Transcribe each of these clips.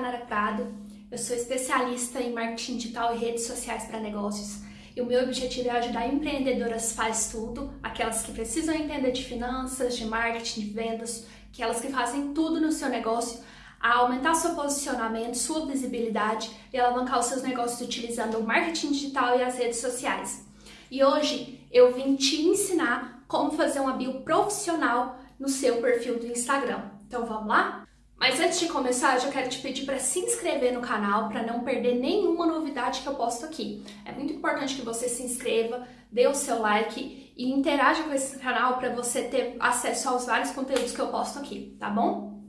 Nara Prado, eu sou especialista em marketing digital e redes sociais para negócios. E o meu objetivo é ajudar empreendedoras faz tudo, aquelas que precisam entender de finanças, de marketing, de vendas, aquelas que fazem tudo no seu negócio, a aumentar seu posicionamento, sua visibilidade e alavancar os seus negócios utilizando o marketing digital e as redes sociais. E hoje eu vim te ensinar como fazer uma bio profissional no seu perfil do Instagram. Então vamos lá? Mas antes de começar, eu já quero te pedir para se inscrever no canal para não perder nenhuma novidade que eu posto aqui. É muito importante que você se inscreva, dê o seu like e interaja com esse canal para você ter acesso aos vários conteúdos que eu posto aqui, tá bom?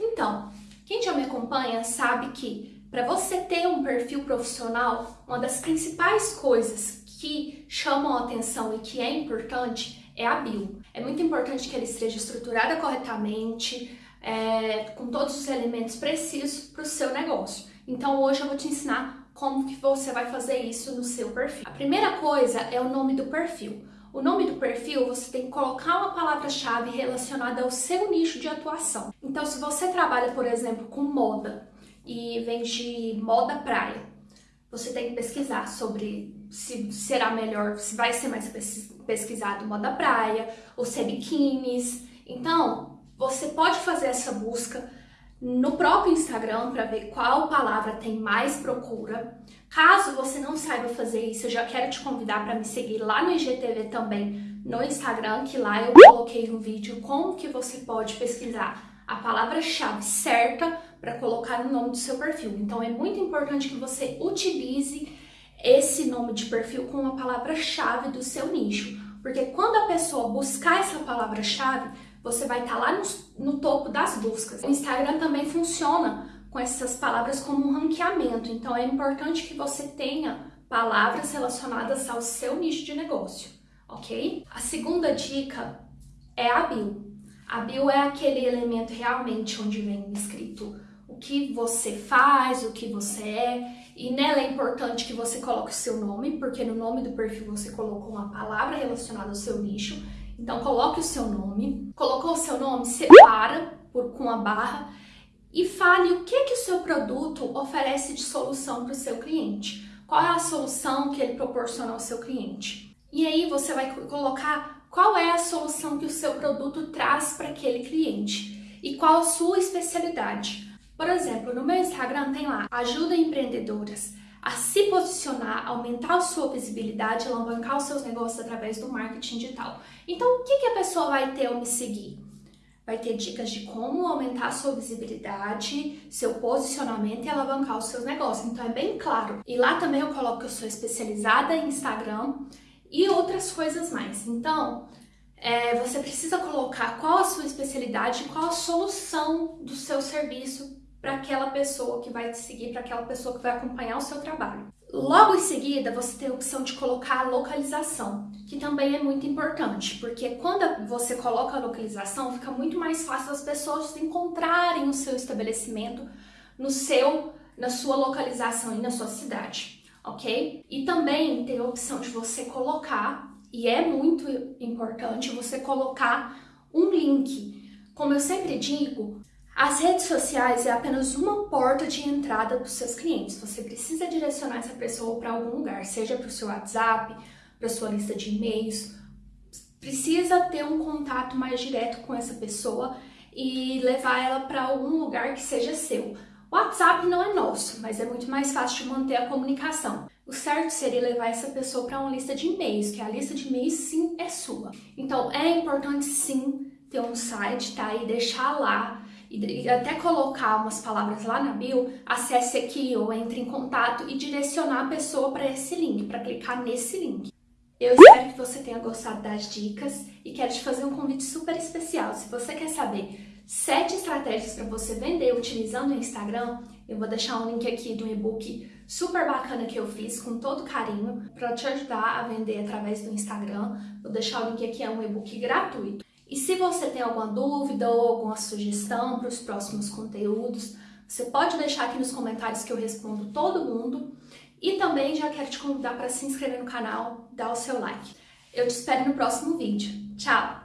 Então, quem já me acompanha sabe que para você ter um perfil profissional, uma das principais coisas que chamam a atenção e que é importante é a bio. É muito importante que ela esteja estruturada corretamente, é, com todos os elementos precisos para o seu negócio. Então hoje eu vou te ensinar como que você vai fazer isso no seu perfil. A primeira coisa é o nome do perfil. O nome do perfil você tem que colocar uma palavra-chave relacionada ao seu nicho de atuação. Então se você trabalha, por exemplo, com moda e vende moda praia, você tem que pesquisar sobre se será melhor, se vai ser mais pesquisado moda praia ou se é biquínis. Então, você pode fazer essa busca no próprio Instagram para ver qual palavra tem mais procura. Caso você não saiba fazer isso, eu já quero te convidar para me seguir lá no IGTV também no Instagram, que lá eu coloquei um vídeo como que você pode pesquisar a palavra-chave certa para colocar no nome do seu perfil. Então é muito importante que você utilize esse nome de perfil com a palavra-chave do seu nicho, porque quando a pessoa buscar essa palavra-chave, você vai estar tá lá no, no topo das buscas. O Instagram também funciona com essas palavras como um ranqueamento, então é importante que você tenha palavras relacionadas ao seu nicho de negócio, ok? A segunda dica é a bio. A bio é aquele elemento realmente onde vem escrito o que você faz, o que você é, e nela é importante que você coloque o seu nome, porque no nome do perfil você colocou uma palavra relacionada ao seu nicho, então coloque o seu nome, colocou o seu nome, separa por, com a barra e fale o que, que o seu produto oferece de solução para o seu cliente. Qual é a solução que ele proporciona ao seu cliente? E aí você vai colocar qual é a solução que o seu produto traz para aquele cliente e qual a sua especialidade. Por exemplo, no meu Instagram tem lá ajuda empreendedoras a se posicionar, aumentar a sua visibilidade, alavancar os seus negócios através do marketing digital. Então, o que, que a pessoa vai ter ao me seguir? Vai ter dicas de como aumentar a sua visibilidade, seu posicionamento e alavancar os seus negócios. Então, é bem claro. E lá também eu coloco que eu sou especializada em Instagram e outras coisas mais. Então, é, você precisa colocar qual a sua especialidade, qual a solução do seu serviço para aquela pessoa que vai te seguir, para aquela pessoa que vai acompanhar o seu trabalho. Logo em seguida, você tem a opção de colocar a localização, que também é muito importante, porque quando você coloca a localização, fica muito mais fácil as pessoas encontrarem o seu estabelecimento no seu, na sua localização e na sua cidade, ok? E também tem a opção de você colocar, e é muito importante você colocar um link. Como eu sempre digo, as redes sociais é apenas uma porta de entrada dos seus clientes. Você precisa direcionar essa pessoa para algum lugar, seja para o seu WhatsApp, para sua lista de e-mails. Precisa ter um contato mais direto com essa pessoa e levar ela para algum lugar que seja seu. O WhatsApp não é nosso, mas é muito mais fácil de manter a comunicação. O certo seria levar essa pessoa para uma lista de e-mails, que a lista de e-mails sim é sua. Então é importante sim ter um site, tá? E deixar lá e até colocar umas palavras lá na bio, acesse aqui ou entre em contato e direcionar a pessoa para esse link, para clicar nesse link. Eu espero que você tenha gostado das dicas e quero te fazer um convite super especial. Se você quer saber sete estratégias para você vender utilizando o Instagram, eu vou deixar um link aqui do e-book super bacana que eu fiz com todo carinho para te ajudar a vender através do Instagram. Vou deixar o link aqui, é um e-book gratuito. E se você tem alguma dúvida ou alguma sugestão para os próximos conteúdos, você pode deixar aqui nos comentários que eu respondo todo mundo. E também já quero te convidar para se inscrever no canal, dar o seu like. Eu te espero no próximo vídeo. Tchau!